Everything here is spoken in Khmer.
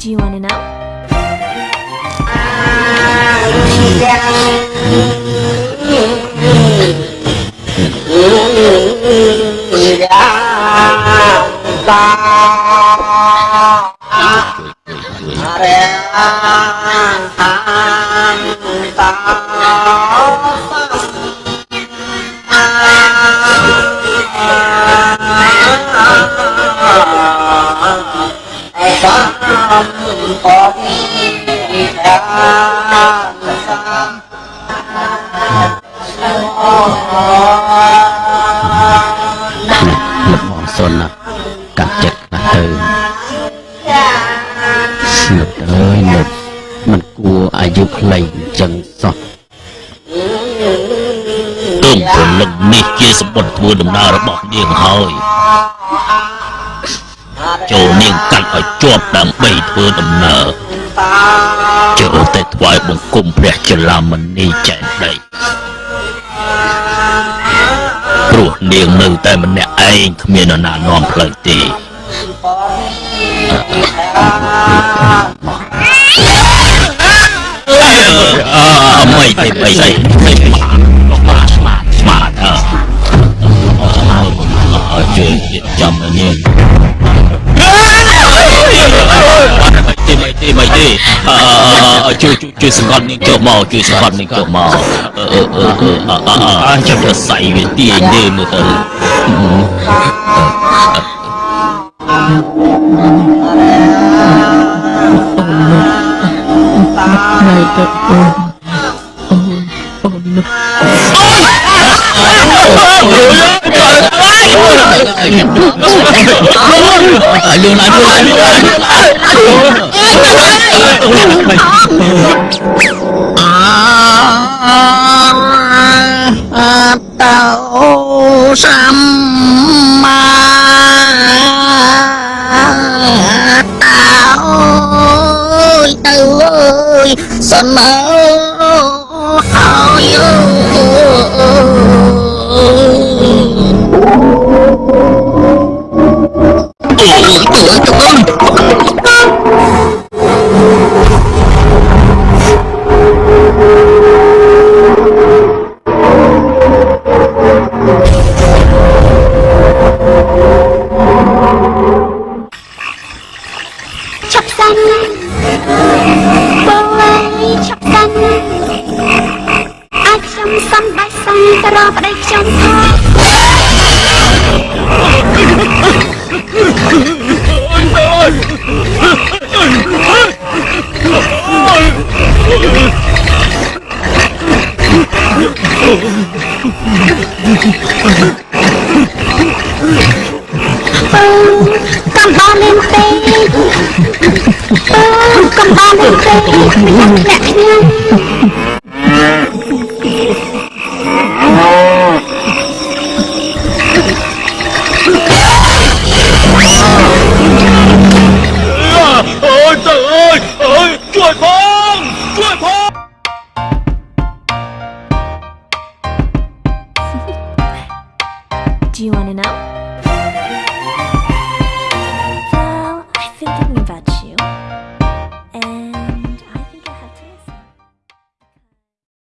Do you want to know? លំអសុនណាស់កាត់ចិត្តណាស់ទៅលឹកអើយលឹកมันគួរអាយុខ្លីអញ្ចឹងសោះទើបព្រលឹងនេះជាសម្បត្តិធ្វើដំណើររបស់នាងហើយ ចូលនាងកាត់ឲ្យជាប់ដើម្បីធ្វើដំណើរចូលតែថ្វាយបង្គំព្រះចលាមនីចែកដីព្រោះនាងនៅតែម្នាក់ឯងគ្មាននរណានាំផ្លូវទេអឺមិនទេមិនទេមិនស្ទីមិនទីអឺជួយជួយសង្កត់នាងចុះមកជួយសង្កត់នាងចុះមកអឺអឺអឺអឺអឺចាំទៅសៃវាទាញទេមើលទៅ ថ្ងៃទៅអូនអូនអូននោះ លឿនឡើងលឿនឡើងលឿន tạo sam ma. Tạo từ ơi sân ơi ប់សិនបងអើយឈប់សិនអាចខ្ញុំសំដេចសិនទៅរកប្តីខ្ញុំផងកំបោរលេងពេ កអឺកំបោរលេងពេកអ្នកខ្ញុំ អើយទៅអើយអើយជួយផងជួយផង Do you want to know?